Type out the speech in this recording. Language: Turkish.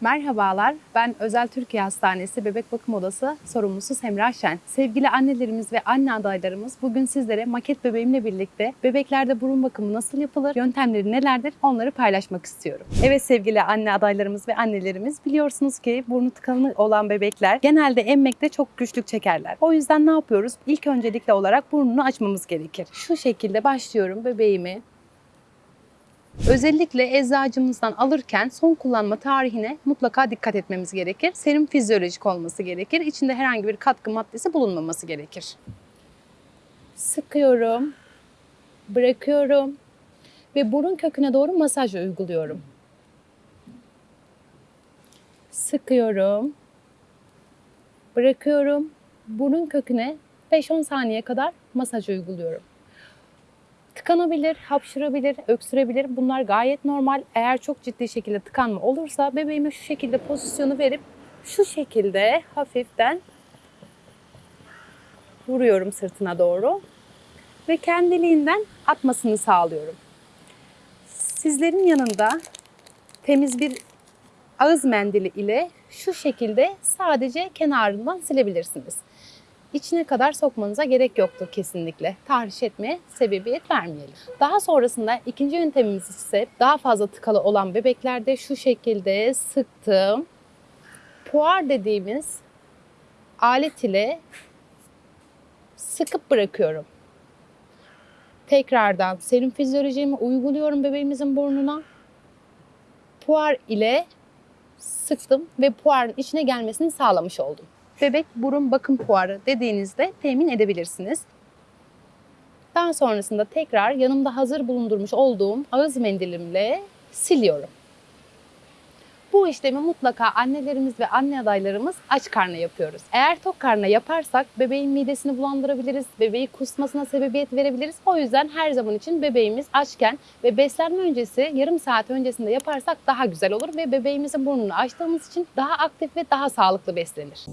Merhabalar, ben Özel Türkiye Hastanesi Bebek Bakım Odası sorumlusu Semra Şen. Sevgili annelerimiz ve anne adaylarımız bugün sizlere maket bebeğimle birlikte bebeklerde burun bakımı nasıl yapılır, yöntemleri nelerdir onları paylaşmak istiyorum. Evet sevgili anne adaylarımız ve annelerimiz biliyorsunuz ki burnu tıkanı olan bebekler genelde emmekte çok güçlük çekerler. O yüzden ne yapıyoruz? İlk öncelikle olarak burnunu açmamız gerekir. Şu şekilde başlıyorum bebeğimi Özellikle eczacımızdan alırken son kullanma tarihine mutlaka dikkat etmemiz gerekir. Serum fizyolojik olması gerekir. İçinde herhangi bir katkı maddesi bulunmaması gerekir. Sıkıyorum, bırakıyorum ve burun köküne doğru masaj uyguluyorum. Sıkıyorum, bırakıyorum, burun köküne 5-10 saniye kadar masaj uyguluyorum. Tıkanabilir, hapşırabilir, öksürebilir. Bunlar gayet normal. Eğer çok ciddi şekilde tıkanma olursa bebeğime şu şekilde pozisyonu verip şu şekilde hafiften vuruyorum sırtına doğru ve kendiliğinden atmasını sağlıyorum. Sizlerin yanında temiz bir ağız mendili ile şu şekilde sadece kenarından silebilirsiniz. İçine kadar sokmanıza gerek yoktur kesinlikle. Tahriş etmeye sebebiyet vermeyelim. Daha sonrasında ikinci yöntemimiz ise daha fazla tıkalı olan bebeklerde şu şekilde sıktığım puar dediğimiz alet ile sıkıp bırakıyorum. Tekrardan serum fizyolojimi uyguluyorum bebeğimizin burnuna. Puar ile sıktım ve puarın içine gelmesini sağlamış oldum bebek burun bakım puarı dediğinizde temin edebilirsiniz. Daha sonrasında tekrar yanımda hazır bulundurmuş olduğum ağız mendilimle siliyorum. Bu işlemi mutlaka annelerimiz ve anne adaylarımız aç karnına yapıyoruz. Eğer tok karnına yaparsak bebeğin midesini bulandırabiliriz, bebeği kusmasına sebebiyet verebiliriz. O yüzden her zaman için bebeğimiz açken ve beslenme öncesi yarım saat öncesinde yaparsak daha güzel olur ve bebeğimizin burnunu açtığımız için daha aktif ve daha sağlıklı beslenir.